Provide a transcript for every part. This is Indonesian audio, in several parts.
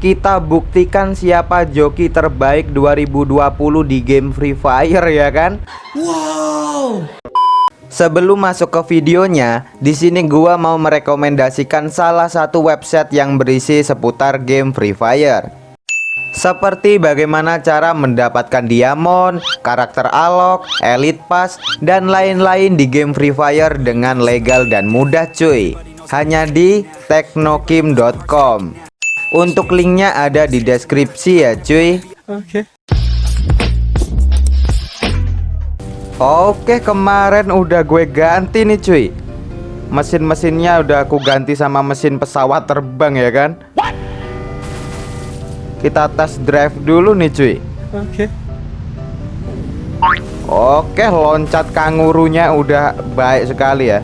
kita buktikan siapa joki terbaik 2020 di game Free Fire ya kan? Wow. Sebelum masuk ke videonya, di sini gua mau merekomendasikan salah satu website yang berisi seputar game Free Fire. Seperti bagaimana cara mendapatkan diamond, karakter alok, elite pass, dan lain-lain di game Free Fire dengan legal dan mudah cuy. Hanya di teknokim.com. Untuk linknya ada di deskripsi ya cuy. Oke. Oke kemarin udah gue ganti nih cuy. Mesin-mesinnya udah aku ganti sama mesin pesawat terbang ya kan? Kita tes drive dulu nih cuy. Oke. Oke loncat kangurunya udah baik sekali ya.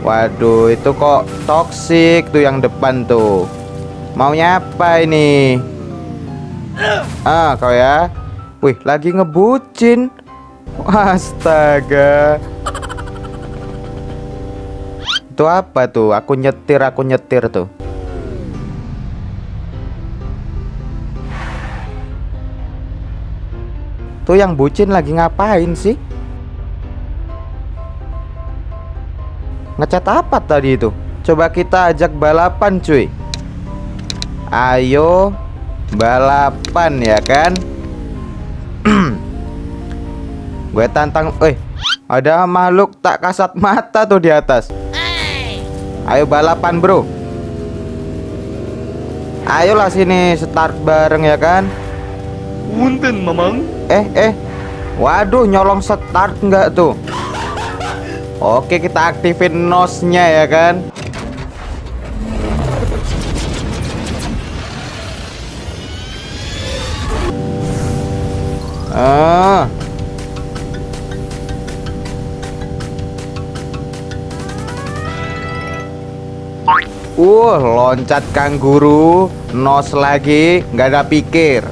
Waduh itu kok toxic tuh yang depan tuh Maunya apa ini? Ah, kau ya. Wih, lagi ngebucin. Astaga. Itu apa tuh? Aku nyetir, aku nyetir tuh. Tuh yang bucin lagi ngapain sih? Ngecat apa tadi itu? Coba kita ajak balapan cuy Ayo balapan ya kan? Gue tantang Eh ada makhluk tak kasat mata tuh di atas. Ayo balapan bro. Ayolah sini start bareng ya kan? Punten mamang. Eh eh. Waduh nyolong start enggak tuh? Oke kita aktifin nosnya ya kan Ah. Uh, loncat kanguru, nos lagi, nggak ada pikir.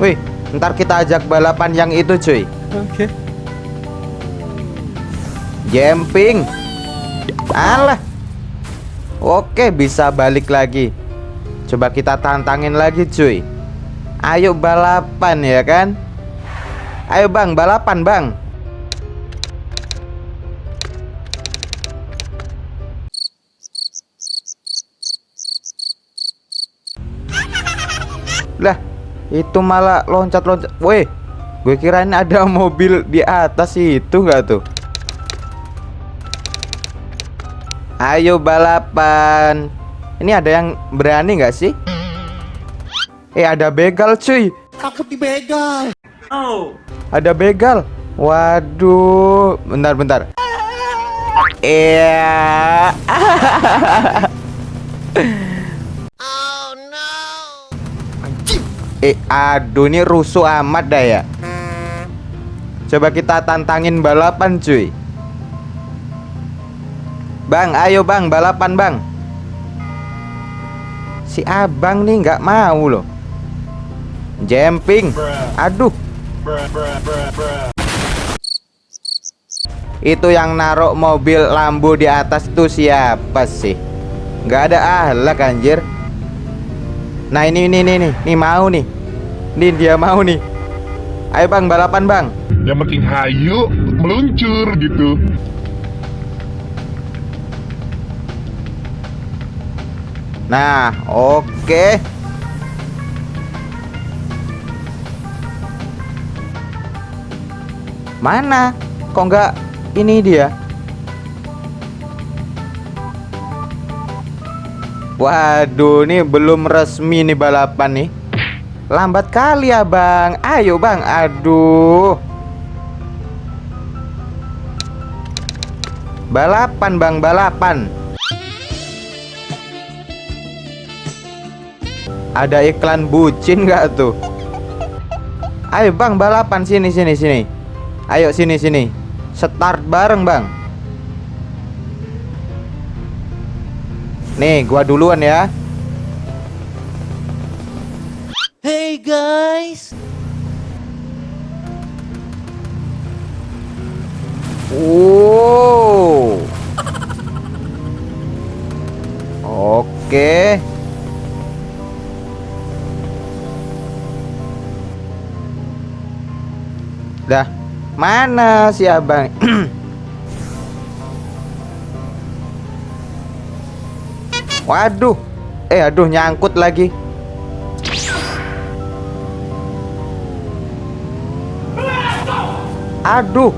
Wih, ntar kita ajak balapan yang itu, cuy. Oke. Okay. Jumping. Alah. Oke, bisa balik lagi. Coba kita tantangin lagi cuy. Ayo balapan ya kan? Ayo bang balapan bang. Lah itu malah loncat-loncat. Weh gue kirain ada mobil di atas itu enggak tuh? Ayo balapan ini ada yang berani nggak sih? Eh ada begal cuy. Takut begal. Oh. Ada begal. Waduh, bentar-bentar. Iya. oh no. Eh, aduh ini rusuh amat dah ya. Coba kita tantangin balapan cuy. Bang, ayo bang, balapan bang. Si abang nih nggak mau loh. Jumping Aduh. Itu yang naruh mobil lambu di atas itu siapa sih? Nggak ada ahlak anjir. Nah ini ini ini nih Nih mau nih. Nih dia mau nih. Ayo bang balapan bang. Yang penting hayu meluncur gitu Nah, oke. Okay. Mana? Kok nggak ini dia? Waduh, ini belum resmi nih balapan nih. Lambat kali ya, Bang. Ayo, Bang. Aduh. Balapan, Bang, balapan. Ada iklan bucin nggak tuh? Ayo bang balapan sini sini sini. Ayo sini sini. Start bareng bang. Nih gua duluan ya. Hey guys. Wow. Oke. Dah, mana si abang? Waduh, eh aduh nyangkut lagi. Aduh,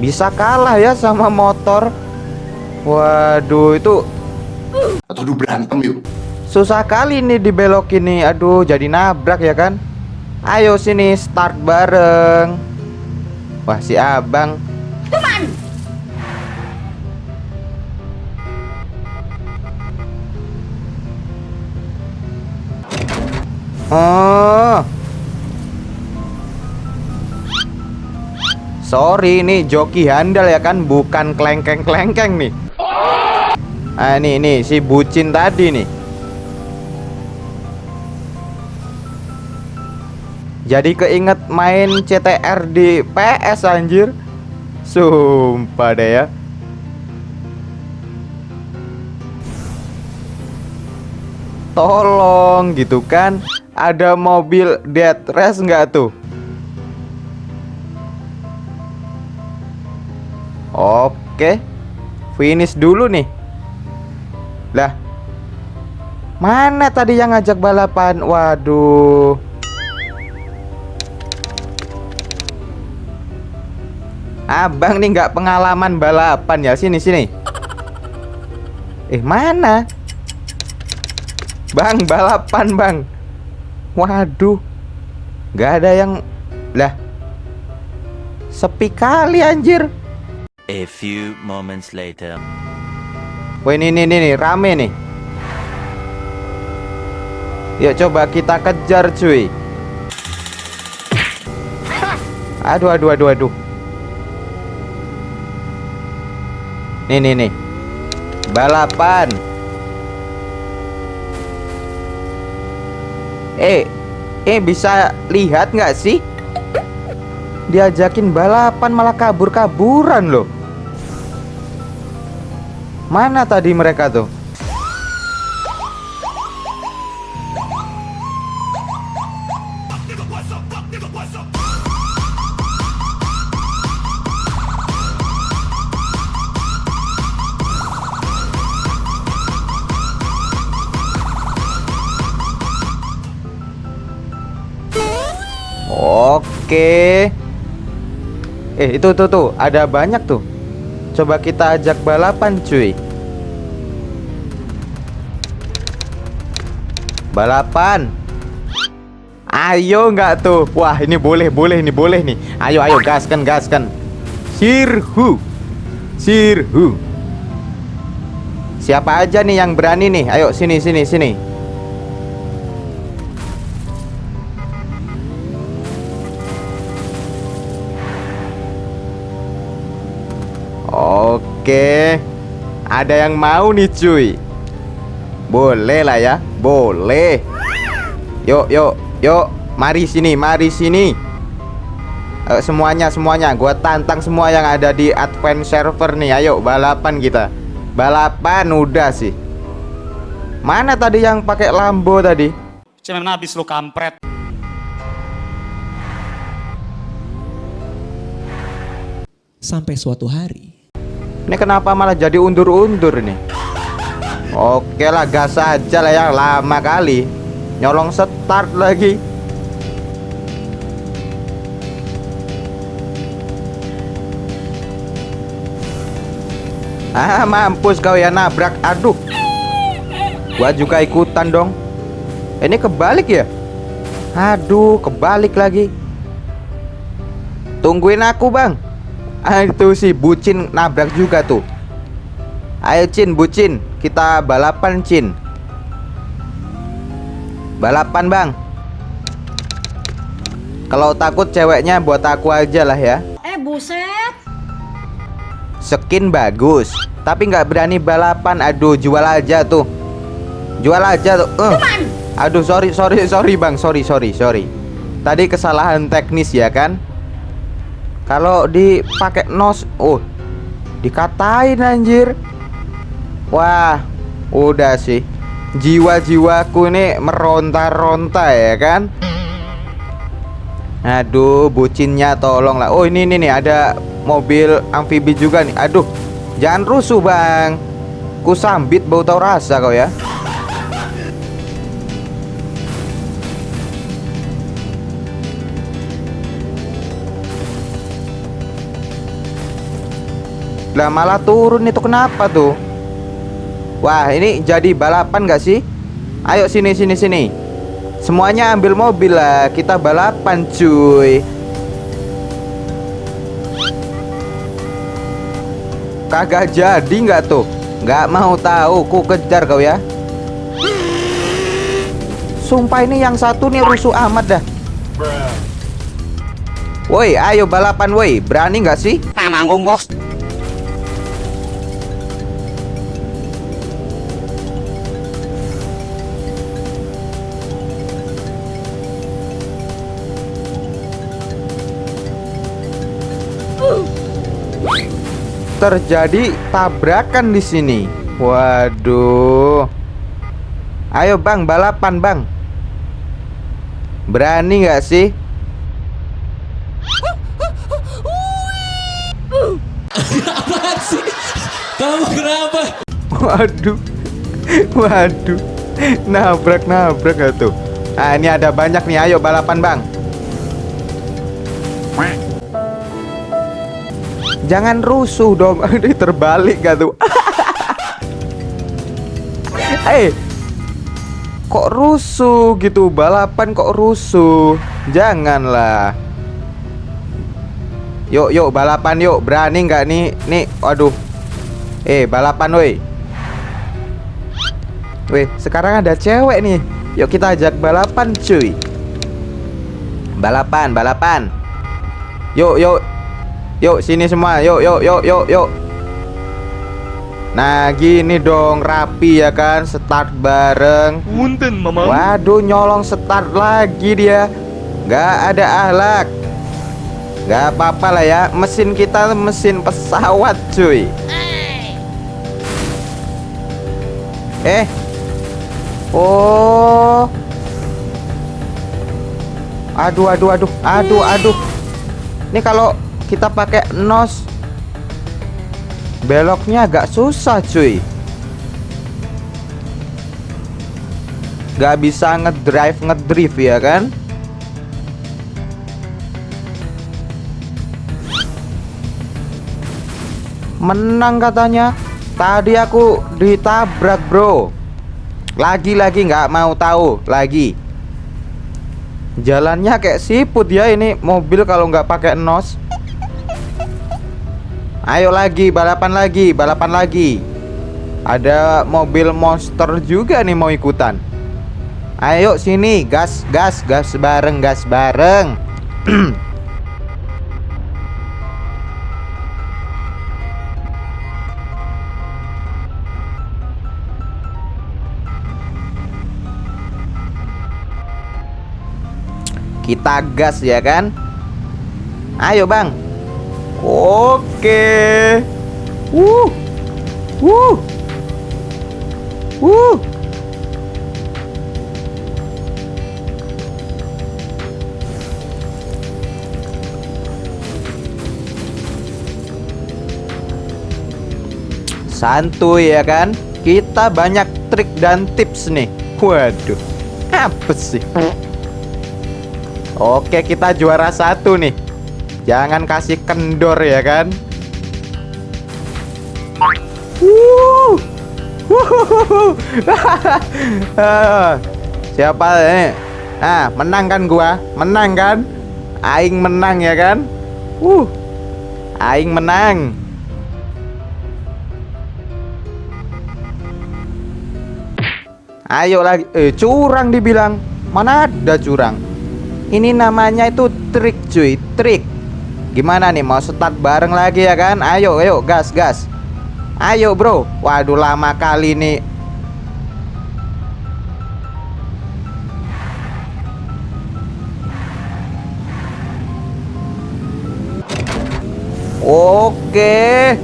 bisa kalah ya sama motor. Waduh, itu Atau berantem yuk. susah kali nih dibelok ini. Aduh, jadi nabrak ya kan? Ayo sini start bareng. Wah, si Abang. Oh. Sorry ini joki handal ya kan bukan klengkeng-klengkeng nih. Ah ini nih si bucin tadi nih. Jadi keinget main CTR di PS anjir. Sumpah deh ya. Tolong gitu kan. Ada mobil dead race nggak tuh? Oke. Finish dulu nih. Lah. Mana tadi yang ngajak balapan? Waduh. Abang nih nggak pengalaman balapan ya sini sini. Eh mana? Bang balapan bang. Waduh. nggak ada yang lah. Sepi kali anjir. A few moments later. Wah ini nih, nih, nih, rame nih Yuk coba kita kejar cuy Aduh aduh aduh aduh Nih nih nih. Balapan. Eh Eh bisa lihat nggak sih? Diajakin balapan malah kabur-kaburan loh. Mana tadi mereka tuh? Itu tuh tuh, ada banyak tuh. Coba kita ajak balapan, cuy. Balapan. Ayo nggak tuh? Wah, ini boleh, boleh nih, boleh nih. Ayo, ayo gaskan, gaskan. Sirhu. Sirhu. Siapa aja nih yang berani nih? Ayo sini, sini, sini. Oke. Ada yang mau nih cuy? Boleh lah ya. Boleh. Yuk yuk yuk. Mari sini mari sini. Ayo, Semuanya semuanya. Gua tantang semua yang ada di Advent server nih. Ayo balapan kita. Balapan udah sih. Mana tadi yang pakai Lambo tadi? Cemen habis lu kampret. Sampai suatu hari, Ini kenapa malah jadi undur-undur nih Oke lah gas aja lah ya Lama kali. Nyolong start lagi. Ah mampus kau ya nabrak. Aduh. Gua juga ikutan dong. Ini kebalik ya? Aduh kebalik lagi. Tungguin aku bang Ah, itu si bucin nabrak juga tuh Ayo Cin bucin Kita balapan Cin Balapan bang. Kalau takut ceweknya buat aku aja lah ya. Eh buset. Skin bagus Tapi nggak berani balapan. Aduh jual aja tuh Jual aja tuh uh. Aduh sorry sorry sorry bang. Sorry sorry sorry. Tadi kesalahan teknis ya kan Kalau dipakai nos Oh Dikatain anjir Wah, udah sih. Jiwa-jiwaku ini meronta-ronta ya kan? Aduh, bucinnya tolonglah. Oh, ini ini nih ada mobil amfibi juga nih. Aduh, jangan rusuh, Bang. Ku sambit bau tau rasa kau ya. Lah malah turun itu kenapa tuh? Wah, ini jadi balapan gak sih? Ayo sini sini sini. Semuanya ambil mobil lah, kita balapan cuy. Kagak jadi nggak tuh? Nggak mau tahu, ku kejar kau ya. Sumpah ini yang satu nih rusuh amat dah. Woi, ayo balapan woi. Berani nggak sih? Tanggung bos. Terjadi tabrakan di sini. Waduh. Ayo Bang, balapan Bang. Berani nggak sih? Apaan sih? Kamu kenapa? Waduh. Waduh. Nabrak-nabrak gak tuh? Nah, ini ada banyak nih. Ayo balapan Bang. Jangan rusuh dong. Ini terbalik gak tuh? Eh, kok rusuh gitu? Balapan kok rusuh? Janganlah. Yuk, yuk balapan yuk. Berani nggak nih? Nih, waduh. Eh, balapan woi. Weh, sekarang ada cewek nih. Yuk kita ajak balapan, cuy. Balapan, balapan. Yuk, yuk. Yuk sini semua. Yuk, yuk, yuk, yuk, yuk. Nah, gini dong, rapi ya kan, start bareng. Punten, Mama. Waduh, nyolong start lagi dia. Gak ada ahlak. Gak apa-apa lah ya, mesin kita mesin pesawat, cuy. Eh. Oh. Aduh, aduh, aduh, aduh, aduh. Ini kalau kita pakai nos beloknya agak susah, cuy. Gak bisa ngedrive ngedrift ya kan? Menang katanya. Tadi aku ditabrak, Bro. Lagi-lagi nggak mau tahu lagi. Jalannya kayak siput ya ini mobil kalau nggak pakai nos. Ayo lagi, balapan lagi, balapan lagi. Ada mobil monster juga nih mau ikutan. Ayo sini, gas, gas, gas bareng, gas bareng. Kita gas ya kan? Ayo, Bang. Oke. Wuh. Wuh. Wuh. Santuy ya kan? Kita banyak trik dan tips nih. Waduh. Apa sih? Oke, kita juara satu nih. Jangan kasih kendor ya kan? Siapa ini? Ah, menang kan gua? Menang kan? Aing menang ya kan? Uh. Aing menang. Ayo lagi. Eh, curang dibilang. Mana ada curang? Ini namanya itu trik cuy, trik. Gimana nih mau start bareng lagi ya kan? Ayo, ayo, gas, gas. Ayo bro. Waduh lama kali nih. Oke.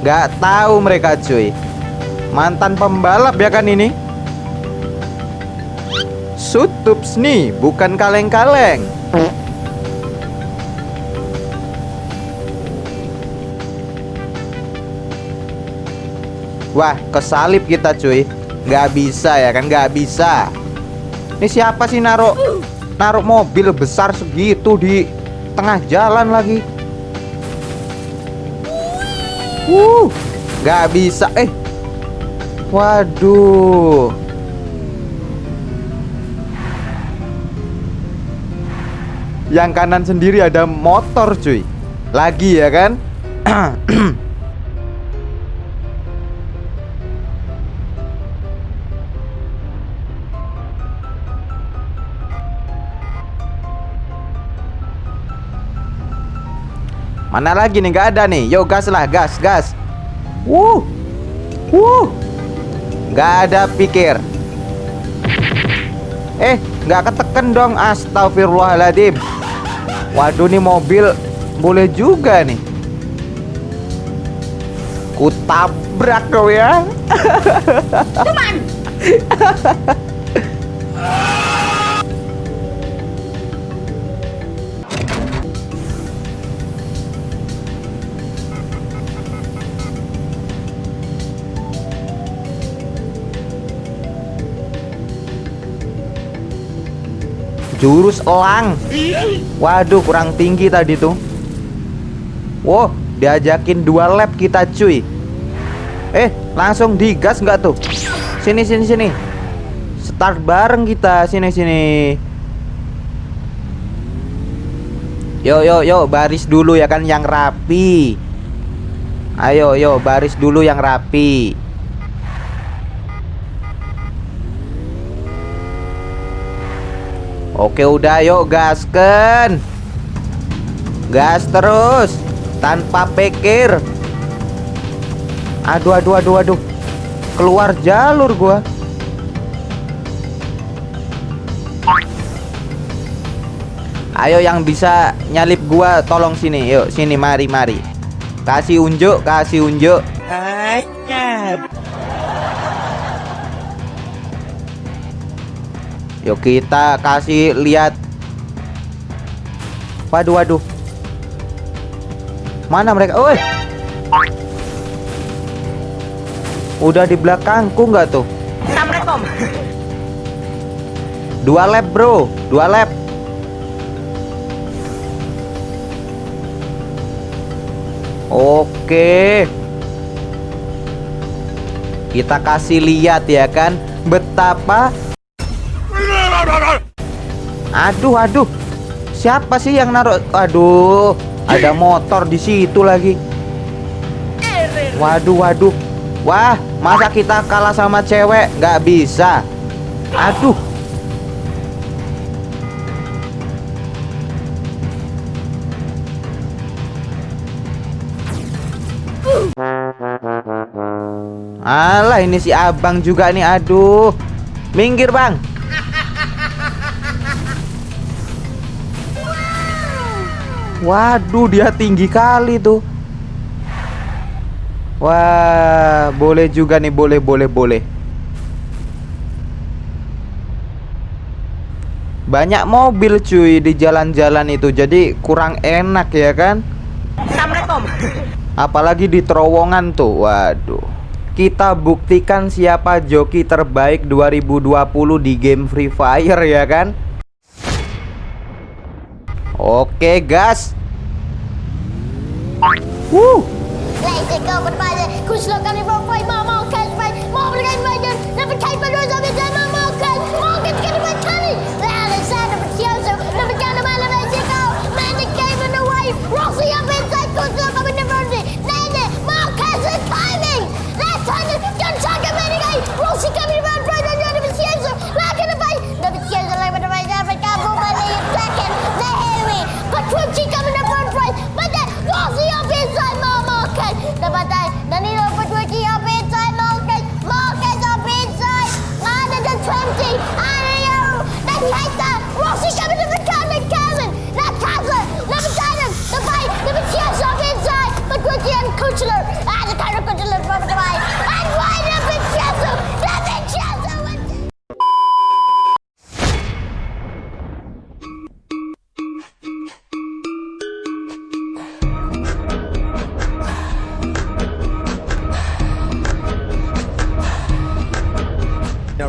Gak tahu mereka cuy Mantan pembalap ya kan ini Sutups nih bukan kaleng-kaleng. Wah kesalip kita cuy. Gak bisa ya kan? Gak bisa. Ini siapa sih naruh Naruh mobil besar segitu di tengah jalan lagi? Uh Gak bisa. Eh Waduh Yang kanan sendiri ada motor cuy Lagi ya kan Mana lagi nih? Gak ada nih. Yo gas lah, gas, gas. Wuh, wuh. Gak ada pikir. Eh, nggak ketekan dong. Astagfirullahaladzim. Waduh nih mobil boleh juga nih. Ku tabrak kau ya. Jurus elang. Waduh, kurang tinggi tadi tuh. Wow, diajakin dua lap kita cuy. Eh, langsung digas nggak tuh? Sini sini sini. Start bareng kita. Sini sini. Yo yo yo, baris dulu ya kan yang rapi. Ayo yo, baris dulu yang rapi. Oke udah yuk gasken Gas terus Tanpa pikir. Aduh aduh aduh aduh. Keluar jalur gua. Ayo yang bisa nyalip gua tolong sini. Yuk sini mari mari. Kasih unjuk kasih unjuk Yuk kita kasih lihat. Waduh waduh. Mana mereka? Oi. Udah di belakangku nggak tuh. Dua lap bro. Dua lap. Oke. Kita kasih lihat ya kan Betapa Aduh, aduh. Siapa sih yang naruh? Aduh, ada motor di situ lagi. Waduh, waduh. Wah, masa kita kalah sama cewek? Gak bisa. Aduh. Alah, ini si abang juga nih. Aduh. Minggir, Bang. Waduh, dia tinggi kali tuh. Wah, boleh juga nih, boleh, boleh, boleh. Banyak mobil cuy di jalan-jalan itu, jadi kurang enak ya kan? Assalamualaikum. Apalagi di terowongan tuh, waduh. Kita buktikan siapa joki terbaik 2020 di game Free Fire ya kan? Oke, gas. Wuh.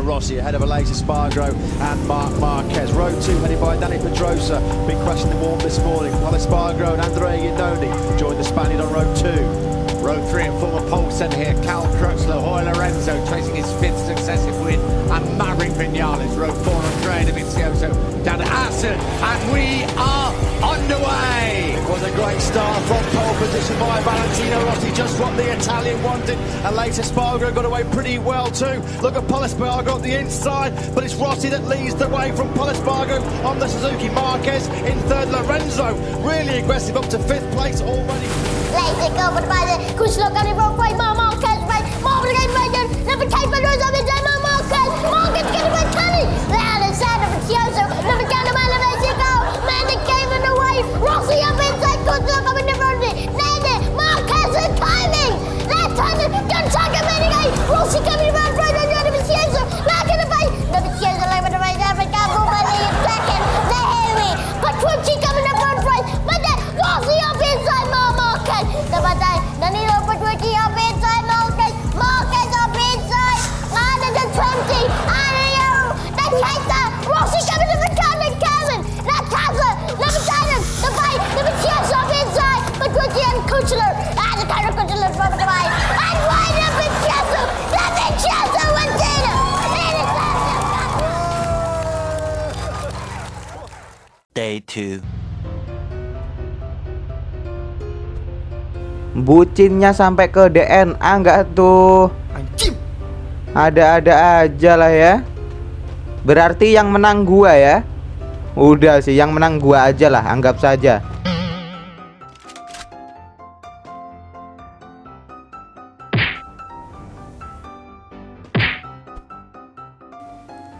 Rossi ahead of Aleix Espargaro and Mark Marquez. Row 2 headed by Danny Pedrosa, been crashing the warm this morning. While Espargaro and Andrea Iannone join the Spaniard on row 2. Row three and former pole centre here, Cal Crutchlow, Hoy Lorenzo chasing his fifth successive win, and Maverick Vinales, row four, Andrea Dovizioso, down to and we are underway! Was a great start from pole position by Valentino Rossi, just what the Italian wanted. And later Spargo got away pretty well too. Look at Paul Espargaro on the inside, but it's Rossi that leads the way from Paul Espargaro on the Suzuki Marquez in third. Lorenzo really aggressive up to fifth place already. Profil Mama Marquez 22. Bucinnya sampai ke DNA nggak tuh? Anjim. Ada-ada aja lah ya. Berarti yang menang gua ya. Udah sih, yang menang gua aja lah, anggap saja.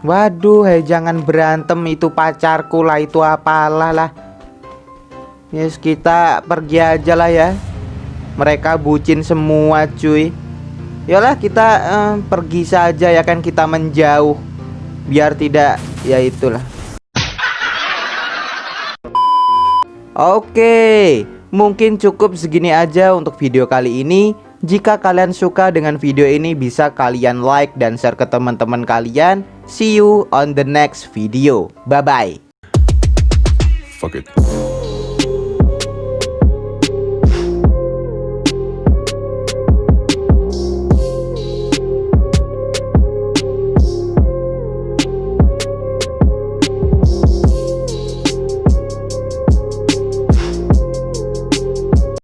Waduh, hei jangan berantem itu pacarku lah itu apalah lah. Yes, kita pergi aja lah ya. Mereka bucin semua cuy Yalah kita eh, pergi saja ya kan kita menjauh Biar tidak ya itulah Oke Mungkin cukup segini aja untuk video kali ini Jika kalian suka dengan video ini bisa kalian like dan share ke teman-teman kalian. See you on the next video. Bye bye Fuck it.